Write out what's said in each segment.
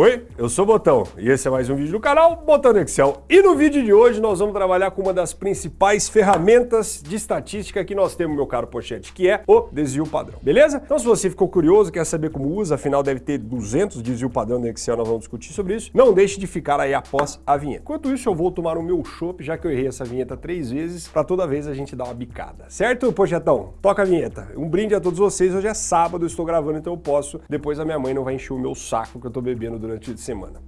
Oi, eu sou o Botão e esse é mais um vídeo do canal Botão do Excel. E no vídeo de hoje nós vamos trabalhar com uma das principais ferramentas de estatística que nós temos, meu caro Pochete, que é o desvio padrão, beleza? Então se você ficou curioso, quer saber como usa, afinal deve ter 200 desvio padrão no Excel, nós vamos discutir sobre isso, não deixe de ficar aí após a vinheta. Enquanto isso eu vou tomar o meu chopp, já que eu errei essa vinheta três vezes, para toda vez a gente dar uma bicada, certo, Pochetão? Toca a vinheta. Um brinde a todos vocês, hoje é sábado, eu estou gravando, então eu posso, depois a minha mãe não vai encher o meu saco que eu tô bebendo durante a semana.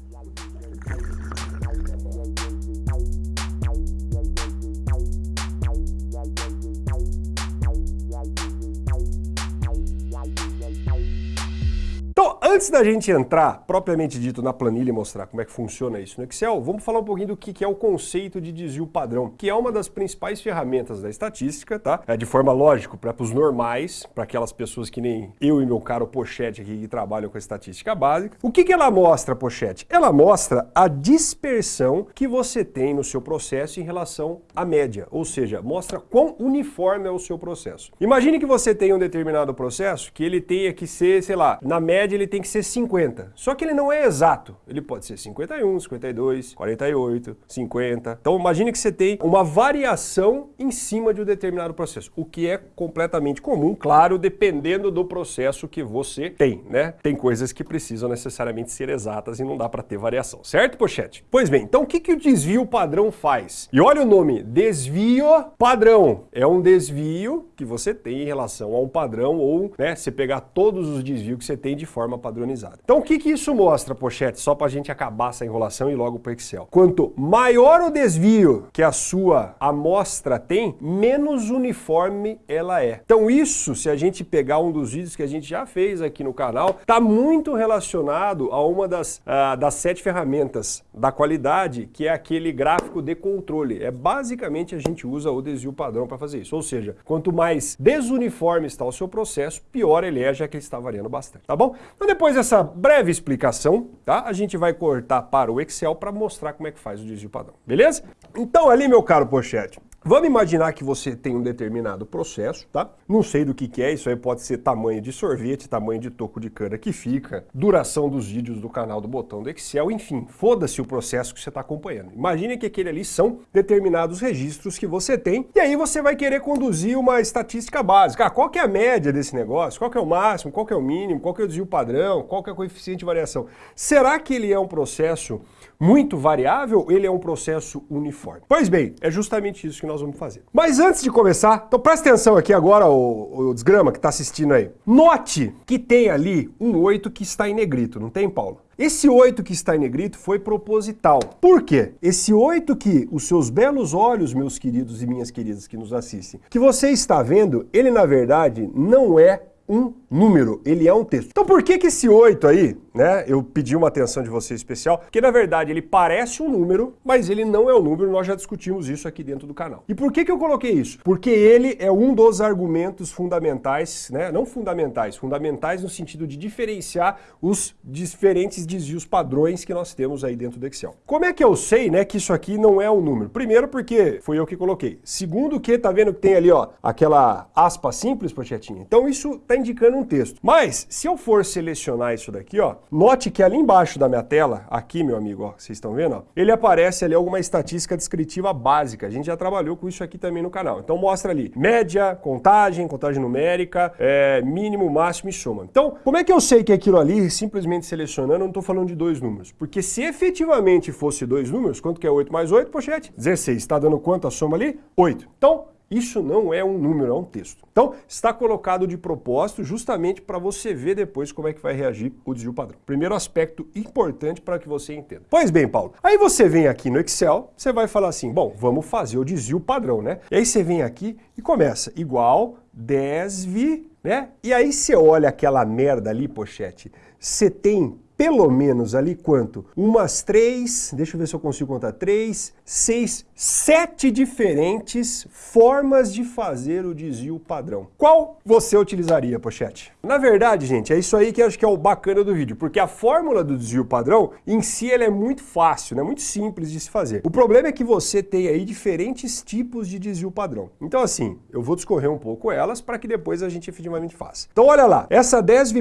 Então, antes da gente entrar, propriamente dito, na planilha e mostrar como é que funciona isso no Excel, vamos falar um pouquinho do que é o conceito de desvio padrão, que é uma das principais ferramentas da estatística, tá? É de forma lógica, para os normais, para aquelas pessoas que nem eu e meu caro Pochete aqui que trabalham com a estatística básica. O que, que ela mostra, Pochete? Ela mostra a dispersão que você tem no seu processo em relação à média, ou seja, mostra quão uniforme é o seu processo. Imagine que você tem um determinado processo que ele tenha que ser, sei lá, na média ele tem que ser 50. Só que ele não é exato. Ele pode ser 51, 52, 48, 50. Então imagine que você tem uma variação em cima de um determinado processo, o que é completamente comum, claro, dependendo do processo que você tem, né? Tem coisas que precisam necessariamente ser exatas e não dá para ter variação, certo, Pochete? Pois bem, então o que, que o desvio padrão faz? E olha o nome, desvio padrão. É um desvio que você tem em relação a um padrão ou, né, você pegar todos os desvios que você tem de forma forma padronizada. Então o que, que isso mostra, Pochete? Só para a gente acabar essa enrolação e logo para o Excel. Quanto maior o desvio que a sua amostra tem, menos uniforme ela é. Então isso, se a gente pegar um dos vídeos que a gente já fez aqui no canal, está muito relacionado a uma das, uh, das sete ferramentas da qualidade, que é aquele gráfico de controle. É basicamente a gente usa o desvio padrão para fazer isso. Ou seja, quanto mais desuniforme está o seu processo, pior ele é, já que ele está variando bastante. Tá bom? Então depois dessa breve explicação, tá? A gente vai cortar para o Excel para mostrar como é que faz o desvio padrão, beleza? Então ali, meu caro Pochete, Vamos imaginar que você tem um determinado processo, tá? Não sei do que, que é, isso aí pode ser tamanho de sorvete, tamanho de toco de cana que fica, duração dos vídeos do canal do botão do Excel, enfim, foda-se o processo que você está acompanhando. Imagine que aquele ali são determinados registros que você tem, e aí você vai querer conduzir uma estatística básica. Ah, qual que é a média desse negócio? Qual que é o máximo? Qual que é o mínimo? Qual que é o desvio padrão? Qual que é o coeficiente de variação? Será que ele é um processo muito variável? Ele é um processo uniforme? Pois bem, é justamente isso que nós vamos fazer. Mas antes de começar, então presta atenção aqui agora, o, o desgrama que está assistindo aí. Note que tem ali um 8 que está em negrito, não tem, Paulo? Esse 8 que está em negrito foi proposital. Por quê? Esse 8 que os seus belos olhos, meus queridos e minhas queridas que nos assistem, que você está vendo, ele na verdade não é um número, ele é um texto. Então por que que esse 8 aí, né, eu pedi uma atenção de você especial, porque na verdade ele parece um número, mas ele não é um número, nós já discutimos isso aqui dentro do canal. E por que que eu coloquei isso? Porque ele é um dos argumentos fundamentais, né, não fundamentais, fundamentais no sentido de diferenciar os diferentes desvios padrões que nós temos aí dentro do Excel. Como é que eu sei, né, que isso aqui não é um número? Primeiro porque foi eu que coloquei. Segundo que, tá vendo que tem ali, ó, aquela aspa simples, pochetinha? Então isso tá indicando um texto. Mas, se eu for selecionar isso daqui, ó, note que ali embaixo da minha tela, aqui, meu amigo, ó, vocês estão vendo, ó, ele aparece ali alguma estatística descritiva básica. A gente já trabalhou com isso aqui também no canal. Então mostra ali média, contagem, contagem numérica, é, mínimo, máximo e soma. Então, como é que eu sei que aquilo ali, simplesmente selecionando, eu não estou falando de dois números? Porque se efetivamente fosse dois números, quanto que é 8 mais 8, pochete? 16. Está dando quanto a soma ali? 8. Então, isso não é um número, é um texto. Então, está colocado de propósito justamente para você ver depois como é que vai reagir o desvio padrão. Primeiro aspecto importante para que você entenda. Pois bem, Paulo, aí você vem aqui no Excel, você vai falar assim, bom, vamos fazer o desvio padrão, né? E aí você vem aqui e começa igual desvi, né? E aí você olha aquela merda ali, pochete, você tem pelo menos ali quanto? Umas três, deixa eu ver se eu consigo contar, três, seis, sete diferentes formas de fazer o desvio padrão. Qual você utilizaria, Pochete? Na verdade, gente, é isso aí que acho que é o bacana do vídeo, porque a fórmula do desvio padrão, em si, ela é muito fácil, né? muito simples de se fazer. O problema é que você tem aí diferentes tipos de desvio padrão. Então, assim, eu vou discorrer um pouco elas para que depois a gente efetivamente faça. Então, olha lá, essa 10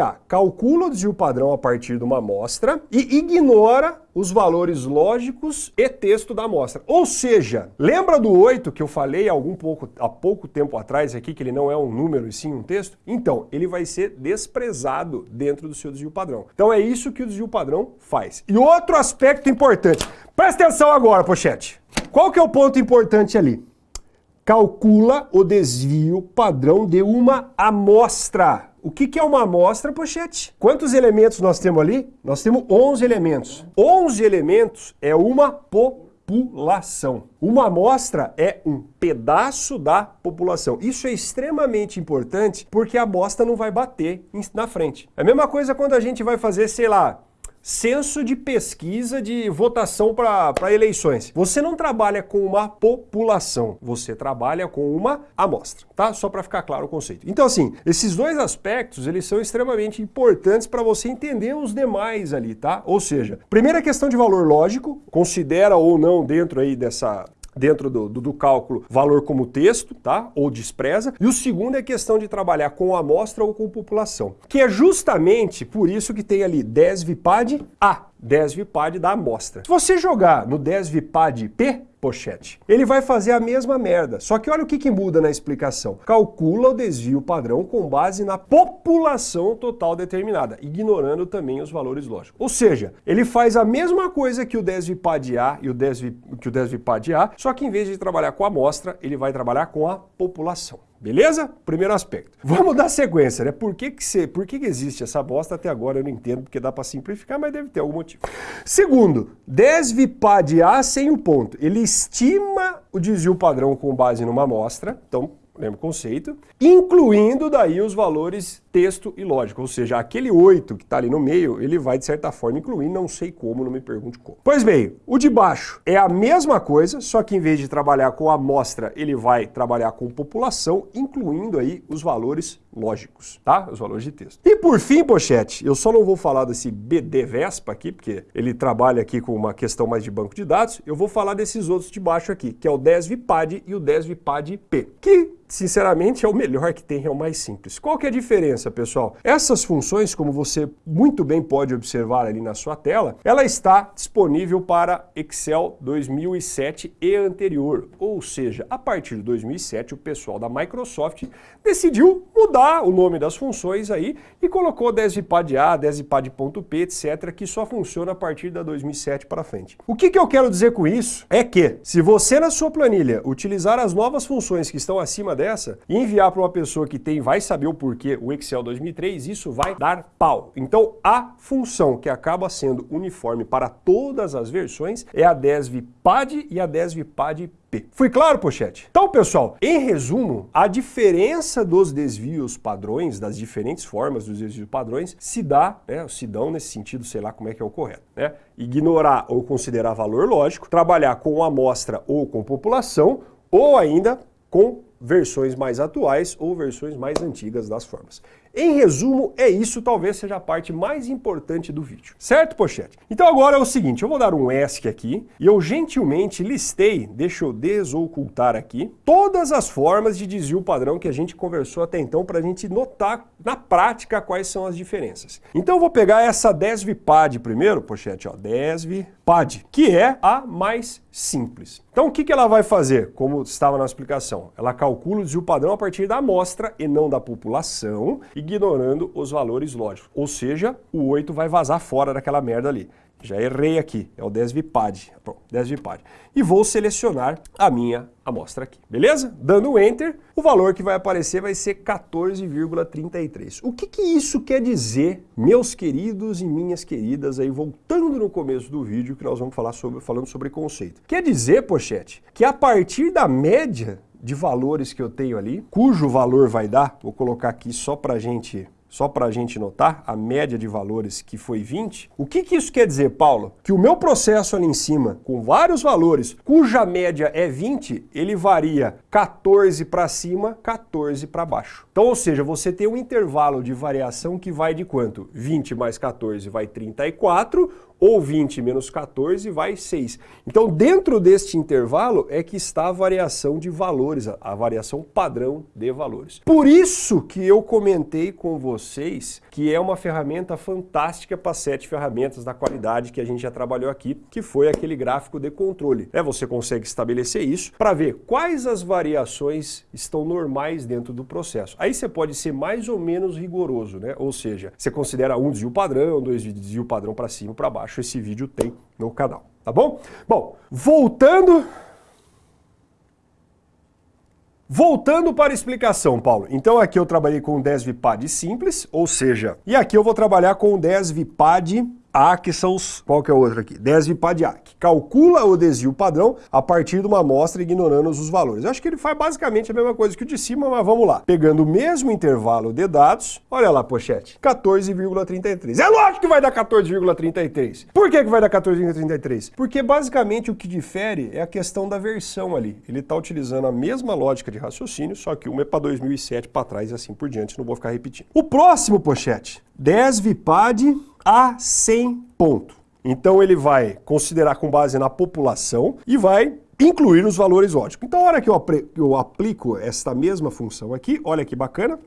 A calcula o desvio padrão a partir de uma amostra e ignora os valores lógicos e texto da amostra. Ou seja, lembra do 8 que eu falei algum pouco, há pouco tempo atrás aqui, que ele não é um número e sim um texto? Então, ele vai ser desprezado dentro do seu desvio padrão. Então é isso que o desvio padrão faz. E outro aspecto importante, presta atenção agora, pochete. Qual que é o ponto importante ali? Calcula o desvio padrão de uma amostra. O que, que é uma amostra, pochete? Quantos elementos nós temos ali? Nós temos 11 elementos. 11 elementos é uma população. Uma amostra é um pedaço da população. Isso é extremamente importante porque a amostra não vai bater na frente. É a mesma coisa quando a gente vai fazer, sei lá, censo de pesquisa de votação para eleições. Você não trabalha com uma população, você trabalha com uma amostra, tá? Só para ficar claro o conceito. Então assim, esses dois aspectos, eles são extremamente importantes para você entender os demais ali, tá? Ou seja, primeira questão de valor lógico, considera ou não dentro aí dessa dentro do, do, do, cálculo valor como texto, tá? Ou despreza. E o segundo é a questão de trabalhar com amostra ou com população. Que é justamente por isso que tem ali desvipad A, desvipad da amostra. Se você jogar no desvipad P, pochete. Ele vai fazer a mesma merda, só que olha o que, que muda na explicação. Calcula o desvio padrão com base na população total determinada, ignorando também os valores lógicos. Ou seja, ele faz a mesma coisa que o desvipad A e o desvi, que o desvipad A, só que em vez de trabalhar com a amostra, ele vai trabalhar com a população. Beleza? Primeiro aspecto. Vamos dar sequência, né? Por que, que, você, por que, que existe essa bosta até agora? Eu não entendo, porque dá para simplificar, mas deve ter algum motivo. Segundo, desvipad A sem o ponto. Ele estima o desvio padrão com base numa amostra, então lembra o conceito, incluindo daí os valores texto e lógico, ou seja, aquele 8 que está ali no meio, ele vai de certa forma incluir, não sei como, não me pergunte como. Pois bem, o de baixo é a mesma coisa, só que em vez de trabalhar com amostra, ele vai trabalhar com população, incluindo aí os valores lógicos, tá? Os valores de texto. E por fim, pochete, eu só não vou falar desse BD Vespa aqui, porque ele trabalha aqui com uma questão mais de banco de dados, eu vou falar desses outros de baixo aqui, que é o DESVPAD e o DESVPAD-P, que sinceramente é o melhor que tem, é o mais simples. Qual que é a diferença, pessoal? Essas funções, como você muito bem pode observar ali na sua tela, ela está disponível para Excel 2007 e anterior, ou seja, a partir de 2007 o pessoal da Microsoft decidiu mudar o nome das funções aí e colocou desvpad A, desvpad.p, etc, que só funciona a partir da 2007 para frente. O que, que eu quero dizer com isso é que, se você na sua planilha utilizar as novas funções que estão acima dessa e enviar para uma pessoa que tem, vai saber o porquê, o Excel 2003, isso vai dar pau. Então, a função que acaba sendo uniforme para todas as versões é a desvpad e a desvpad P. Fui claro, pochete? Então, pessoal, em resumo, a diferença dos desvios padrões, das diferentes formas dos desvios padrões, se dá, né, se dão nesse sentido, sei lá como é que é o correto, né? Ignorar ou considerar valor lógico, trabalhar com amostra ou com população, ou ainda com versões mais atuais ou versões mais antigas das formas. Em resumo, é isso, talvez seja a parte mais importante do vídeo. Certo, pochete? Então agora é o seguinte, eu vou dar um ESC aqui e eu gentilmente listei, deixa eu desocultar aqui, todas as formas de desvio padrão que a gente conversou até então para a gente notar na prática quais são as diferenças. Então eu vou pegar essa DESVPAD primeiro, pochete, ó, DESVPAD, que é a mais simples. Então o que, que ela vai fazer, como estava na explicação? Ela calcula o desvio padrão a partir da amostra e não da população, ignorando os valores lógicos. Ou seja, o 8 vai vazar fora daquela merda ali. Já errei aqui, é o desvipad, pronto, desvipad. E vou selecionar a minha amostra aqui, beleza? Dando Enter, o valor que vai aparecer vai ser 14,33. O que, que isso quer dizer, meus queridos e minhas queridas, aí voltando no começo do vídeo que nós vamos falar sobre, falando sobre conceito. Quer dizer, pochete, que a partir da média de valores que eu tenho ali, cujo valor vai dar, vou colocar aqui só para gente só para a gente notar, a média de valores que foi 20. O que, que isso quer dizer, Paulo? Que o meu processo ali em cima, com vários valores, cuja média é 20, ele varia 14 para cima, 14 para baixo. Então, ou seja, você tem um intervalo de variação que vai de quanto? 20 mais 14 vai 34, ou 20 menos 14 vai 6. Então, dentro deste intervalo é que está a variação de valores, a variação padrão de valores. Por isso que eu comentei com vocês que é uma ferramenta fantástica para sete ferramentas da qualidade que a gente já trabalhou aqui, que foi aquele gráfico de controle. É, você consegue estabelecer isso para ver quais as variações estão normais dentro do processo. Aí você pode ser mais ou menos rigoroso, né? Ou seja, você considera um desvio padrão, dois desvio padrão para cima, para baixo. Esse vídeo tem no canal, tá bom? Bom, voltando Voltando para a explicação, Paulo. Então aqui eu trabalhei com o DESVPAD simples, ou seja, e aqui eu vou trabalhar com o DESVPAD a, que são os... Qual que é o outro aqui? Desvipadiac. Calcula o desvio padrão a partir de uma amostra ignorando os valores. Eu acho que ele faz basicamente a mesma coisa que o de cima, mas vamos lá. Pegando o mesmo intervalo de dados, olha lá, pochete, 14,33. É lógico que vai dar 14,33. Por que, que vai dar 14,33? Porque basicamente o que difere é a questão da versão ali. Ele está utilizando a mesma lógica de raciocínio, só que uma é para 2007 para trás e assim por diante, não vou ficar repetindo. O próximo, pochete, Desvipad a 100 ponto. Então ele vai considerar com base na população e vai incluir os valores lógicos. Então, a hora que eu, eu aplico esta mesma função aqui, olha que bacana,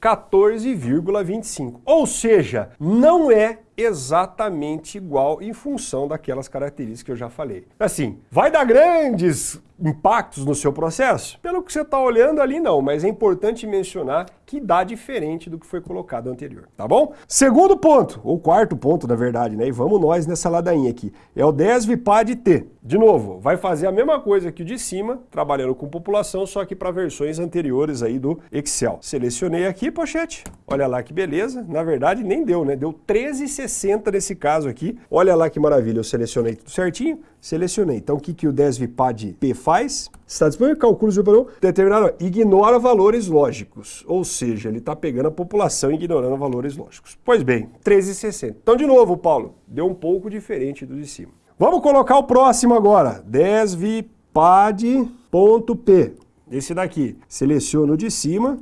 14,25. Ou seja, não é exatamente igual em função daquelas características que eu já falei. Assim, vai dar grandes impactos no seu processo? Pelo que você está olhando ali, não, mas é importante mencionar que dá diferente do que foi colocado anterior, tá bom? Segundo ponto, ou quarto ponto, na verdade, né? E vamos nós nessa ladainha aqui. É o DESVPAD T. De novo, vai fazer a mesma coisa que o de cima, trabalhando com população, só que para versões anteriores aí do Excel. Selecionei aqui, pochete. Olha lá que beleza. Na verdade, nem deu, né? Deu 13,60 nesse caso aqui. Olha lá que maravilha. Eu selecionei tudo certinho, selecionei. Então, o que, que o DESVPAD P faz? Está disponível cálculos de padrão determinado. Ignora valores lógicos. Ou seja, ele está pegando a população e ignorando valores lógicos. Pois bem, 13,60. Então, de novo, Paulo, deu um pouco diferente do de cima. Vamos colocar o próximo agora. Desvipad.p. Esse daqui. Seleciono o de cima,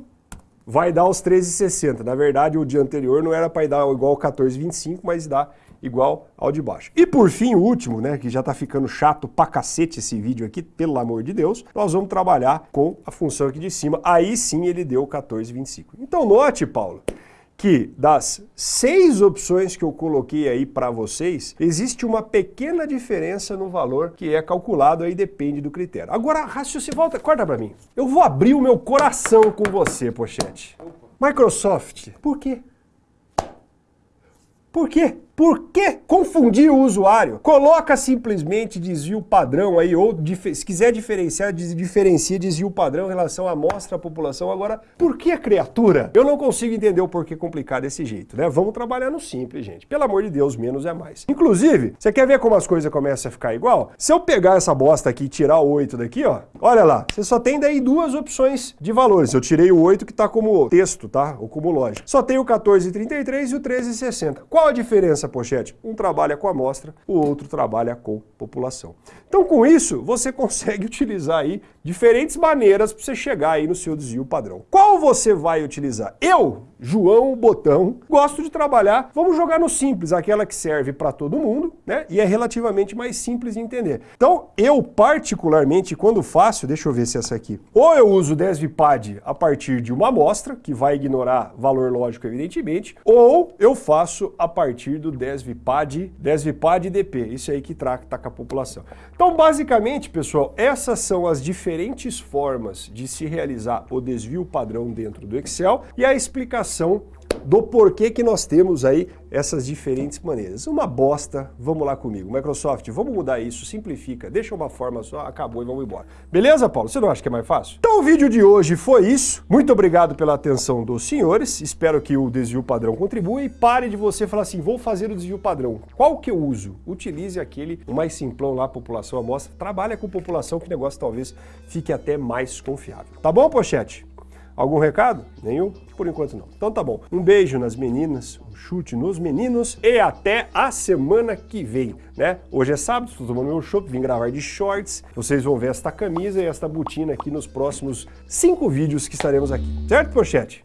vai dar os 13,60. Na verdade, o dia anterior não era para dar igual 14,25, mas dá igual ao de baixo. E por fim, o último, né, que já está ficando chato pra cacete esse vídeo aqui, pelo amor de Deus, nós vamos trabalhar com a função aqui de cima. Aí sim ele deu 14,25. Então note, Paulo, que das seis opções que eu coloquei aí para vocês, existe uma pequena diferença no valor que é calculado aí, depende do critério. Agora, raciocínio, volta, corta para mim. Eu vou abrir o meu coração com você, Pochete. Microsoft, por quê? Por quê? Por que confundir o usuário? Coloca simplesmente desvio padrão aí, ou se quiser diferenciar, diferencia desvio padrão em relação à amostra à população. Agora, por que criatura? Eu não consigo entender o porquê complicar desse jeito, né? Vamos trabalhar no simples, gente. Pelo amor de Deus, menos é mais. Inclusive, você quer ver como as coisas começam a ficar igual? Se eu pegar essa bosta aqui e tirar o 8 daqui, ó, olha lá, você só tem daí duas opções de valores. Eu tirei o 8 que tá como texto, tá? Ou como lógica. Só tem o 14,33 e o 13,60. Qual a diferença? Pochete? Um trabalha com amostra, o outro trabalha com população. Então, com isso, você consegue utilizar aí diferentes maneiras para você chegar aí no seu desvio padrão. Qual você vai utilizar? Eu, João Botão, gosto de trabalhar, vamos jogar no simples, aquela que serve para todo mundo, né? E é relativamente mais simples de entender. Então, eu particularmente, quando faço, deixa eu ver se é essa aqui, ou eu uso o DESVPAD a partir de uma amostra, que vai ignorar valor lógico, evidentemente, ou eu faço a partir do DESVPAD, DESVPAD DP, isso aí que trata com a população. Então, basicamente, pessoal, essas são as diferentes formas de se realizar o desvio padrão dentro do Excel e a explicação do porquê que nós temos aí essas diferentes maneiras. Uma bosta, vamos lá comigo. Microsoft, vamos mudar isso, simplifica, deixa uma forma só, acabou e vamos embora. Beleza, Paulo? Você não acha que é mais fácil? Então o vídeo de hoje foi isso. Muito obrigado pela atenção dos senhores. Espero que o desvio padrão contribua e pare de você falar assim, vou fazer o desvio padrão. Qual que eu uso? Utilize aquele mais simplão lá, população amostra. Trabalha com população que o negócio talvez fique até mais confiável. Tá bom, Pochete? Algum recado? Nenhum? Por enquanto não. Então tá bom. Um beijo nas meninas, um chute nos meninos e até a semana que vem, né? Hoje é sábado, estou tomando meu chopp, vim gravar de shorts. Vocês vão ver esta camisa e esta botina aqui nos próximos cinco vídeos que estaremos aqui. Certo, Pochete?